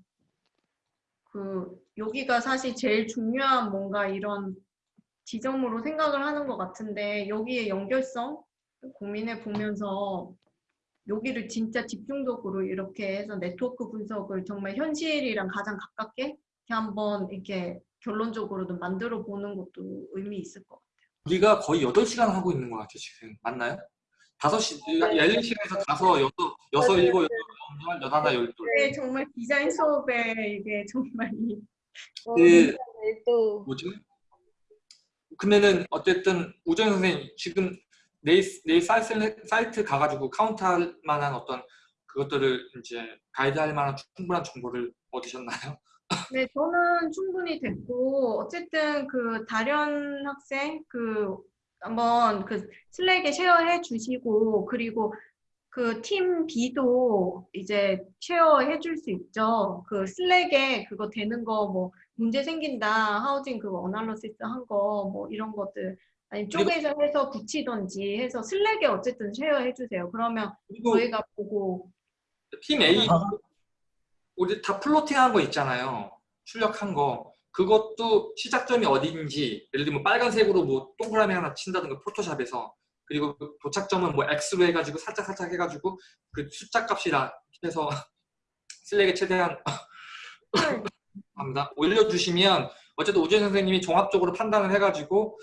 그 여기가 사실 제일 중요한 뭔가 이런 지점으로 생각을 하는 것 같은데 여기에 연결성 고민해 보면서 여기를 진짜 집중적으로 이렇게 해서 네트워크 분석을 정말 현실이랑 가장 가깝게 이렇게 한번 이렇게 결론적으로도 만들어 보는 것도 의미 있을 것 같아요. 우리가 거의 8시간 하고 있는 것 같아요, 지금. 맞나요? 5시, 11시간에서 가서 6, 6, 7, 8, 9, 11, 12. 네, 정말 디자인 수업에 이게 정말 이 같아요. 그, 또 뭐지? 그러면은 어쨌든 우정 선생님 지금 내일, 내일 사이트, 사이트 가가지고 카운트할 만한 어떤 그것들을 이제 가이드할 만한 충분한 정보를 얻으셨나요? 네, 저는 충분히 됐고 어쨌든 그 다련 학생 그 한번 그 슬랙에 쉐어해 주시고 그리고 그 팀 B도 이제 쉐어해 줄 수 있죠. 그 슬랙에 그거 되는 거 뭐 문제 생긴다 housing 그거 analysis 한 거 뭐 이런 것들 아니 쪼개서 해서 붙이던지 해서 슬랙에 어쨌든 쉐어해 주세요. 그러면 저희가 보고 팀 A 우리 다 plotting한 거 있잖아요. 출력한 거. 그것도 시작점이 어딘지 예를 들면 빨간색으로 뭐 동그라미 하나 친다든가 포토샵에서 그리고 그 도착점은 뭐 X로 해가지고 살짝 살짝 해가지고 그 숫자 값이라 해서 슬랙에 최대한 합니다. 올려주시면 어쨌든 우재 선생님이 종합적으로 판단을 해가지고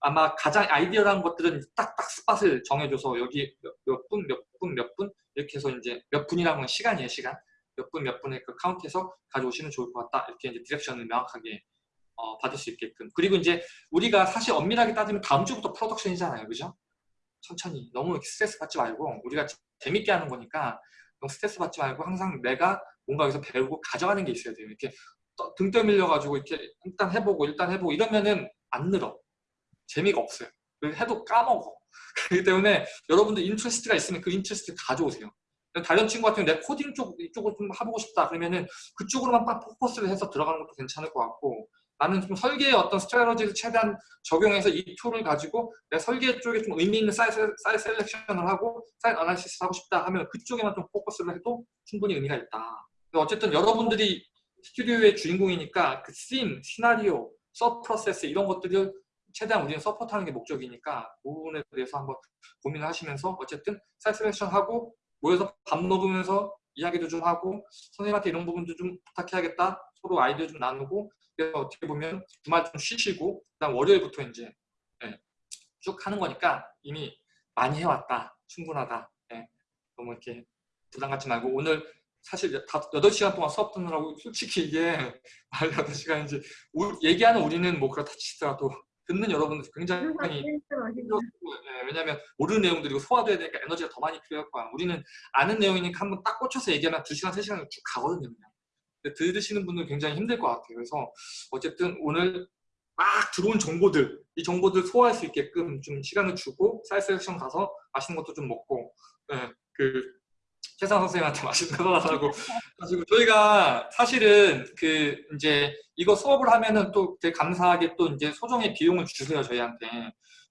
아마 가장 ideal하다는 것들은 딱딱 spot을 정해줘서 여기 몇 분, 몇 분, 몇 분 이렇게 해서 이제 몇 분이라는 건 시간이에요, 시간. 몇 분, 몇 분에 그 카운트해서 가져오시면 좋을 것 같다. 이렇게 이제 direction을 명확하게 어, 받을 수 있게끔. 그리고 이제 우리가 사실 엄밀하게 따지면 다음 주부터 프로덕션이잖아요, 그죠? 천천히 너무 스트레스 받지 말고 우리가 재밌게 하는 거니까 너무 스트레스 받지 말고 항상 내가 뭔가 여기서 배우고 가져가는 게 있어야 돼요. 이렇게 떠- 등 떠밀려가지고 이렇게 일단 해보고 일단 해보고 이러면은 안 늘어. 재미가 없어요. 그래서 해도 까먹어. 그렇기 때문에 여러분들 interest가 있으면 그 interest 가져오세요. 다른 친구 같은 경우 내 코딩 쪽 이쪽을 좀 해보고 싶다 그러면은 그쪽으로만 딱 포커스를 해서 들어가는 것도 괜찮을 것 같고 나는 좀 설계의 어떤 strategy를 최대한 적용해서 이 tool을 가지고 내 설계 쪽에 좀 의미 있는 사이즈, 사이즈 셀렉션을 하고 site analysis를 하고 싶다 하면 그쪽에만 좀 포커스를 해도 충분히 의미가 있다. 어쨌든 여러분들이 스튜디오의 주인공이니까 그 씬, 시나리오, sub process 이런 것들을 최대한 우리는 support하는 게 목적이니까 그 부분에 대해서 한번 고민을 하시면서 어쨌든 사이즈 셀렉션하고 모여서 밥 먹으면서 이야기도 좀 하고 선생님한테 이런 부분도 좀 부탁해야겠다 서로 아이디어 좀 나누고 어떻게 보면 주말 좀 쉬시고 그다음 월요일부터 이제 예, 쭉 하는 거니까 이미 많이 해왔다 충분하다 예, 너무 이렇게 부담 갖지 말고 오늘 사실 다 8시간 동안 수업 듣느라고 솔직히 이게 말 8시간인지 얘기하는 우리는 뭐 그렇다 치더라도 듣는 여러분들 굉장히 힘들었고, 예, 왜냐하면 모르는 내용들이고 소화돼야 되니까 에너지가 더 많이 필요할 거야. 우리는 아는 내용이니까 한번 딱 꽂혀서 얘기하면 2시간, 3시간 쭉 가거든요. 그냥. 근데 들으시는 분들 굉장히 힘들 것 같아요. 그래서 어쨌든 오늘 막 들어온 정보들, 이 정보들 소화할 수 있게끔 좀 시간을 주고 사이즈 섹션 가서 맛있는 것도 좀 먹고 예, 그 최상 선생님한테 맛있는 거 달라고 가지고 저희가 사실은 그 이제 이거 수업을 하면은 또 되게 감사하게 또 이제 소정의 비용을 주세요 저희한테.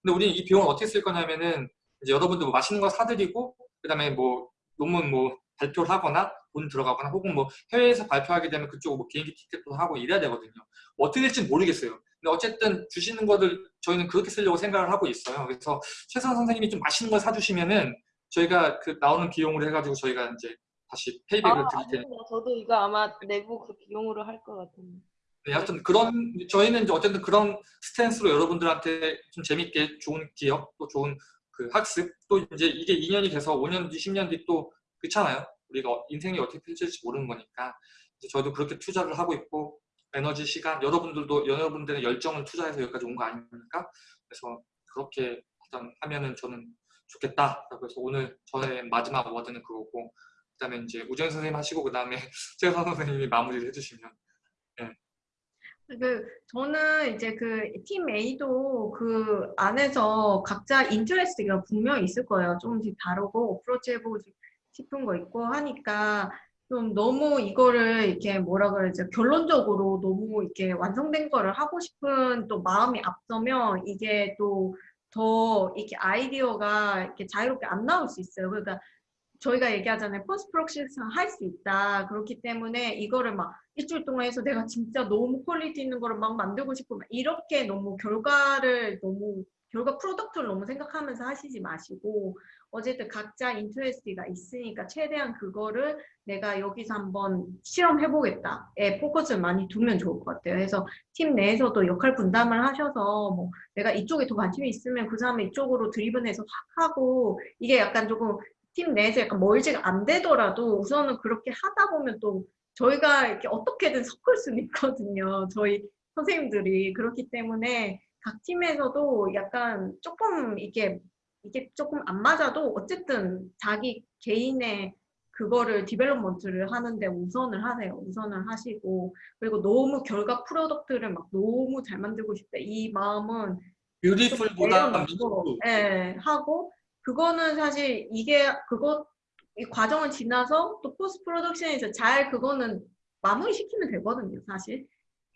근데 우리는 이 비용을 어떻게 쓸 거냐면은 이제 여러분들 뭐 맛있는 거 사드리고 그 다음에 뭐 논문 뭐 발표를 하거나 돈 들어가거나 혹은 뭐 해외에서 발표하게 되면 그쪽 뭐 비행기 티켓도 하고 이래야 되거든요. 어떻게 될지 모르겠어요. 근데 어쨌든 주시는 거를 저희는 그렇게 쓰려고 생각을 하고 있어요. 그래서 최선 선생님이 좀 맛있는 걸 사주시면은 저희가 그 나오는 비용으로 해가지고 저희가 이제 다시 페이백을 아, 드릴 테니까. 저도 이거 아마 내부 그 비용으로 할 것 같은데. 네, 하여튼 그런 저희는 이제 어쨌든 그런 스탠스로 여러분들한테 좀 재밌게 좋은 기억 또 좋은 그 학습 또 이제 이게 2년이 돼서 5년 뒤 10년 뒤 또 그렇잖아요. 우리가 인생이 어떻게 펼쳐질지 모르는 거니까 저희도 그렇게 투자를 하고 있고 에너지 시간 여러분들도 여러분들의 열정을 투자해서 여기까지 온 거 아닙니까? 그래서 그렇게 하면은 저는 좋겠다. 그래서 오늘 저의 마지막 워드는 그거고 그다음에 이제 우정 선생님 하시고 그다음에 최선 선생님이 마무리를 해주시면 그 저는 이제 그 팀 A도 그 안에서 각자 인터레스트가 분명히 있을 거예요. 조금씩 다르고 어프로치 해보고 싶은 거 있고 하니까 좀 너무 이거를 이렇게 뭐라 그러지 결론적으로 너무 이렇게 완성된 거를 하고 싶은 또 마음이 앞서면 이게 또 더 이렇게 아이디어가 이렇게 자유롭게 안 나올 수 있어요. 그러니까 저희가 얘기하잖아요. post project 할수 있다. 그렇기 때문에 이거를 막 일주일 동안 해서 내가 진짜 너무 quality 있는 거를 막 만들고 막 이렇게 너무 결과를 너무 결과 product를 너무 생각하면서 하시지 마시고 어쨌든 각자 interest가 있으니까 최대한 그거를 내가 여기서 한번 실험해보겠다에 포커스를 많이 두면 좋을 것 같아요. 그래서 팀 내에서도 역할 분담을 하셔서 뭐 내가 이쪽에 더 관심이 있으면 그 사람을 이쪽으로 driven해서 확 하고 이게 약간 조금 팀 내에서 약간 merge가 안 되더라도 우선은 그렇게 하다 보면 또 저희가 이렇게 어떻게든 섞을 수는 있거든요. 저희 선생님들이 그렇기 때문에 각 팀에서도 약간 조금 이게 이게 조금 안 맞아도 어쨌든 자기 개인의 그거를 development를 하는데 우선을 하세요. 우선을 하시고 그리고 너무 결과 product를 막 너무 잘 만들고 싶다 이 마음은 뷰티풀보다 예, 하고 그거는 사실 이게 그거 이 과정을 지나서 또 포스트 프로덕션에서 잘 그거는 마무리 시키면 되거든요, 사실.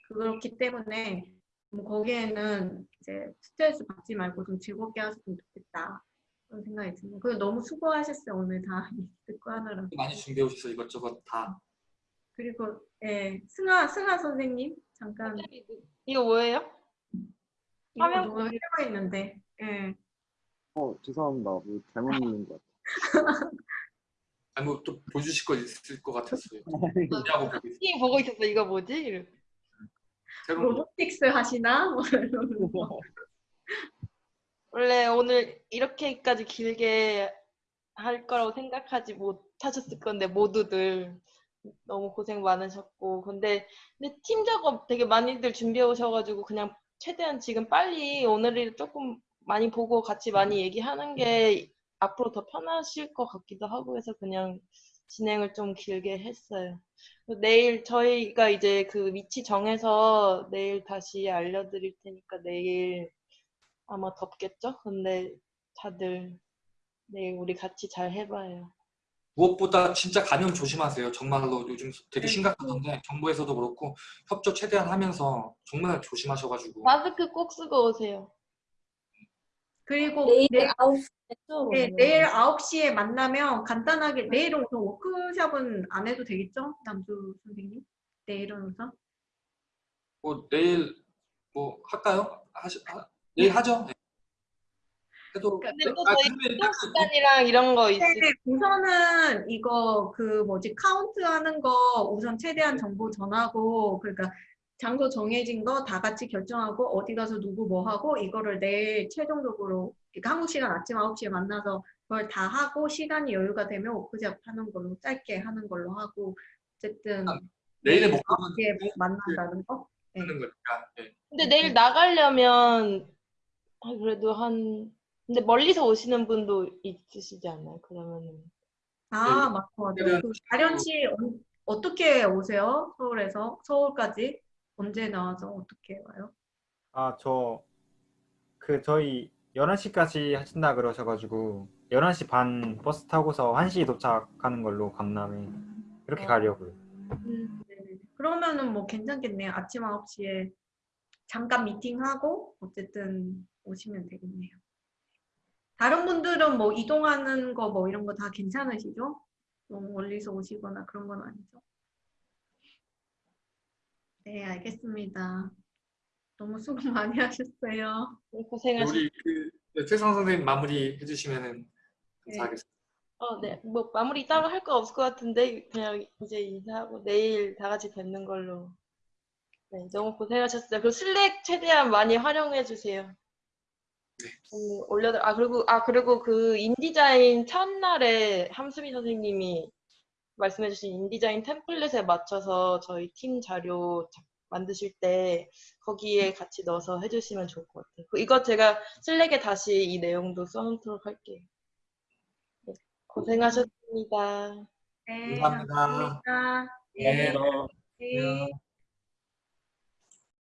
그렇기 때문에 뭐 거기에는 이제 스트레스 받지 말고 좀 즐겁게 하셨으면 좋겠다. 그런 생각이 듭니다. 그리고 너무 수고하셨어요, 오늘 다 듣고 하느라. 많이 준비해 오셔서 이것저것 다 그리고 예, 승아 승아 선생님 잠깐 이거 뭐예요? 이거 화면 너무 해가 있는데 예. 어 죄송합니다. 뭐 잘못 누른 것 같아요. 아니 뭐또 보여주실 거 있을 것 같았어요. 보고 있었어. 이거 뭐지? 로보틱스 하시나? 뭐. 원래 오늘 이렇게까지 길게 할 거라고 생각하지 못하셨을 건데 모두들 너무 고생 많으셨고 근데 근데 팀 작업 되게 많이들 준비해 오셔가지고 그냥 최대한 지금 빨리 오늘을 조금 많이 보고 같이 많이 얘기하는 게 앞으로 더 편하실 것 같기도 하고 해서 그냥 진행을 좀 길게 했어요. 내일 저희가 이제 그 위치 정해서 내일 다시 알려드릴 테니까 내일 아마 덥겠죠? 근데 다들 내일 우리 같이 잘 해봐요. 무엇보다 진짜 감염 조심하세요. 정말로 요즘 되게 네. 심각하던데 정부에서도 그렇고 협조 최대한 하면서 정말 조심하셔가지고 마스크 꼭 쓰고 오세요. 그리고 내일 내, 9시에 네, 내일 9시에 만나면 간단하게 내일은 우선 워크숍은 안 해도 되겠죠? 남주 선생님? 내일은 우선? 뭐 내일 뭐 할까요? 하시, 하, 내일 하죠. 네. 해도 근데 또 아, 저희 이동 시간이랑 이런 거 있을 네, 우선은 이거 그 뭐지 카운트 하는 거 우선 최대한 정보 전하고 그러니까 장소 정해진 거 다 같이 결정하고 어디 가서 누구 뭐 하고 이거를 내일 최종적으로 그러니까 한국 시간 아침 9시에 만나서 그걸 다 하고 시간이 여유가 되면 워크숍 하는 걸로 짧게 하는 걸로 하고 어쨌든 내일의 내일 목표는 9시에 만난다는 거? 네. 하는 거니까. 네. 근데 내일 나가려면 아, 그래도 한 근데 멀리서 오시는 분도 있으시지 않나요? 그러면은 아, 네. 맞아, 맞아. 내일은 그 가련 씨 어- 어떻게 오세요? 서울에서? 서울까지? 언제 나와서 어떻게 와요? 아, 저, 그, 저희 11시까지 하신다 그러셔가지고, 11시 반 버스 타고서 1시 도착하는 걸로 강남에, 그렇게 어. 가려고요. 음. 그러면은 뭐 괜찮겠네요. 아침 9시에 잠깐 미팅하고 어쨌든 오시면 되겠네요. 다른 분들은 뭐 이동하는 거 뭐 이런 거 다 괜찮으시죠? 너무 멀리서 오시거나 그런 건 아니죠? 네, 알겠습니다. 너무 수고 많이 하셨어요. 고생하셨 우리 그 네, 최성 선생님 마무리 해주시면은 감사하겠습니다. 어, 네. 뭐 마무리 따로 할 거 없을 것 같은데 그냥 이제 인사하고 내일 다 같이 뵙는 걸로. 네, 너무 고생하셨어요. 그 슬랙 최대한 많이 활용해 주세요. 음, 올려들 아 그리고 아 그리고 그 인디자인 첫날에 함수미 선생님이 말씀해주신 인디자인 template에 맞춰서 저희 팀 자료 자- 만드실 때 거기에 같이 넣어서 해주시면 좋을 것 같아요. 그 이거 제가 슬랙에 다시 이 내용도 써놓도록 할게요. 네, 고생하셨습니다. 네, 감사합니다. 감사합니다. 네. 네. 안녕.